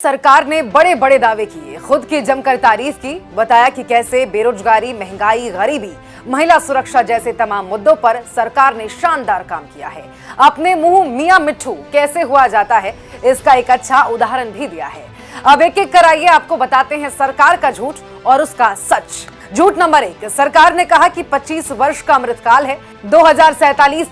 सरकार ने बड़े बड़े दावे किए। खुद की जमकर तारीफ़ की, बताया कि कैसे बेरोजगारी, महँगाई, गरीबी, महिला सुरक्षा जैसे तमाम मुद्दों पर सरकार ने शानदार काम किया है। अपने मुँह मियाँ मिट्ठू, कैसे हुआ जाता है, इसका एक अच्छा उदाहरण भी दिया है। अब एक एक कराइए, आपको बताते हैं सरकार का झूठ और उसका सच। झूठ नंबर एक सरकार ने कहा कि 25 वर्ष का अमृतकाल है। दो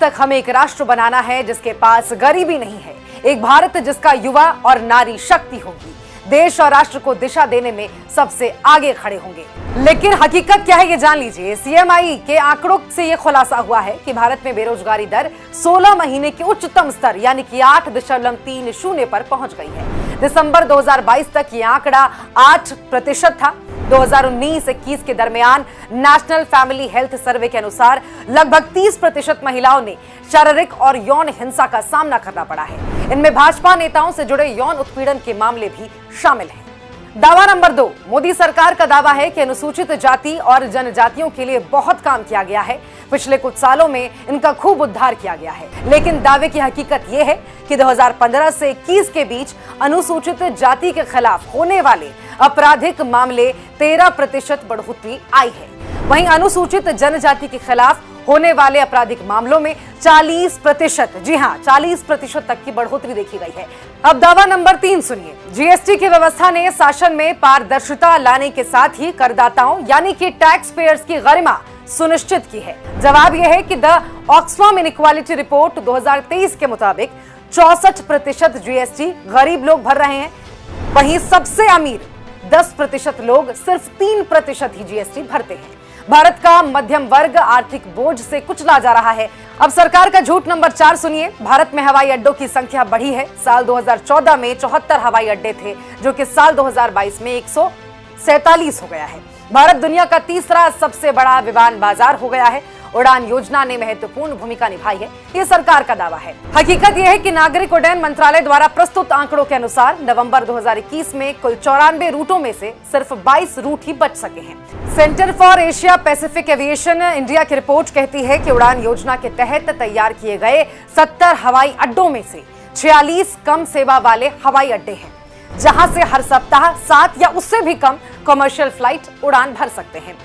तक हमें एक राष्ट्र बनाना है जिसके पास गरीबी नहीं है। एक भारत जिसका युवा और नारी शक्ति होगी। देश और राष्ट्र को दिशा देने में सबसे आगे खड़े होंगे। लेकिन हकीकत क्या है ये जान लीजिए। सीएमआई के आंकड़ों से ये खुलासा हुआ है कि भारत में बेरोजगारी दर 16 महीने के उच्चतम स्तर, यानी कि आठ दशमलव तीन शून्य पर पहुँच गई है। दिसंबर 2022 तक ये आंकड़ा 8 प्रतिशत था। 2019-21 के दरमियान नेशनल फैमिली हेल्थ सर्वे के अनुसार लगभग 30 प्रतिशत महिलाओं ने शारीरिक और यौन हिंसा का सामना करना पड़ा है। इनमें भाजपा नेताओं से जुड़े यौन उत्पीड़न के मामले भी शामिल हैं। दावा नंबर दो, मोदी सरकार का दावा है कि अनुसूचित जाति और जनजातियों के लिए बहुत काम किया गया है। पिछले कुछ सालों में इनका खूब उद्धार किया गया है। लेकिन दावे की हकीकत यह है कि 2015 से 21 के बीच अनुसूचित जाति के खिलाफ होने वाले आपराधिक मामले 13 प्रतिशत बढ़ोतरी आई है। वहीं अनुसूचित जनजाति के खिलाफ होने वाले आपराधिक मामलों में 40 प्रतिशत, जी हाँ 40 प्रतिशत तक की बढ़ोतरी देखी गई है। अब दावा नंबर तीन सुनिए। जीएसटी की व्यवस्था ने शासन में पारदर्शिता लाने के साथ ही करदाताओं, यानी कि टैक्स पेयर्स की गरिमा सुनिश्चित की है। जवाब यह है कि द ऑक्सफार्म इनक्वालिटी रिपोर्ट 2023 के मुताबिक चौसठ प्रतिशत जीएसटी गरीब लोग भर रहे हैं। वहीं सबसे अमीर 10 प्रतिशत लोग सिर्फ़ तीन प्रतिशत ही जीएसटी भरते हैं। भारत का मध्यम वर्ग आर्थिक बोझ से कुचला जा रहा है। अब सरकार का झूठ नंबर चार सुनिए। भारत में हवाई अड्डों की संख्या बढ़ी है। साल 2014 में चौहत्तर हवाई अड्डे थे, जो कि साल 2022 में एक हो गया है। भारत दुनिया का तीसरा सबसे बड़ा विमान बाज़ार हो गया है। उड़ान योजना ने महत्वपूर्ण भूमिका निभाई है। ये सरकार का दावा है। हकीकत यह है कि नागरिक उड्डयन मंत्रालय द्वारा प्रस्तुत आंकड़ों के अनुसार नवंबर 2021 में कुल चौरानवे रूटों में से सिर्फ़ 22 रूट ही बच सके हैं। Centre for Asia Pacific Aviation, India की रिपोर्ट कहती है कि उड़ान योजना के तहत तैयार किए गए सत्तर हवाई अड्डों में से छियालीस कम सेवा वाले हवाई अड्डे हैं। जहाँ से हर सप्ताह सात या उससे भी कम कमर्शियल फ़्लाइट उड़ान भर सकते हैं।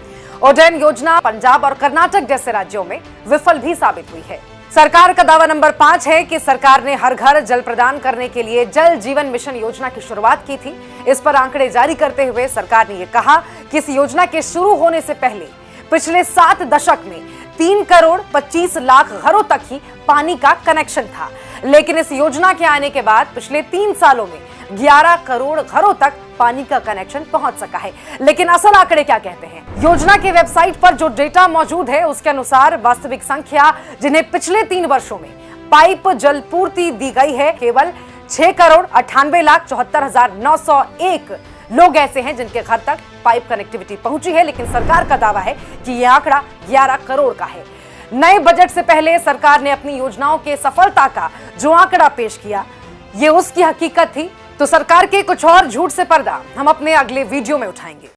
उड्डयन योजना पंजाब और कर्नाटक जैसे राज्यों में विफल भी साबित हुई है। सरकार का दावा नंबर पाँच है कि सरकार ने हर घर जल प्रदान करने के लिए जल जीवन मिशन योजना की शुरुआत की थी। इस पर आंकड़े जारी करते हुए सरकार ने यह कहा कि इस योजना के शुरू होने से पहले पिछले सात दशक में तीन करोड़ पच्चीस लाख घरों तक ही पानी का कनेक्शन था। लेकिन इस योजना के आने के बाद पिछले तीन सालों में 11 करोड़ घरों तक पानी का कनेक्शन पहुँच सका है। लेकिन असल आंकड़े क्या कहते हैं? योजना के वेबसाइट पर जो डेटा मौजूद है, उसके अनुसार वास्तविक संख्या, जिन्हें पिछले तीन वर्षों में पाइप जल पूर्ति दी गई है, केवल छह करोड़ अठानवे लाख चौहत्तर हज़ार नौ सौ एक लोग ऐसे हैं जिनके घर तक पाइप कनेक्टिविटी पहुँची है, लेकिन सरकार का दावा है कि यह आंकड़ा 11 करोड़ का है। नए बजट से पहले सरकार ने अपनी योजनाओं के सफलता का जो आंकड़ा पेश किया, ये उसकी हकीकत थी। तो सरकार के कुछ और झूठ से पर्दा हम अपने अगले वीडियो में उठाएँगे।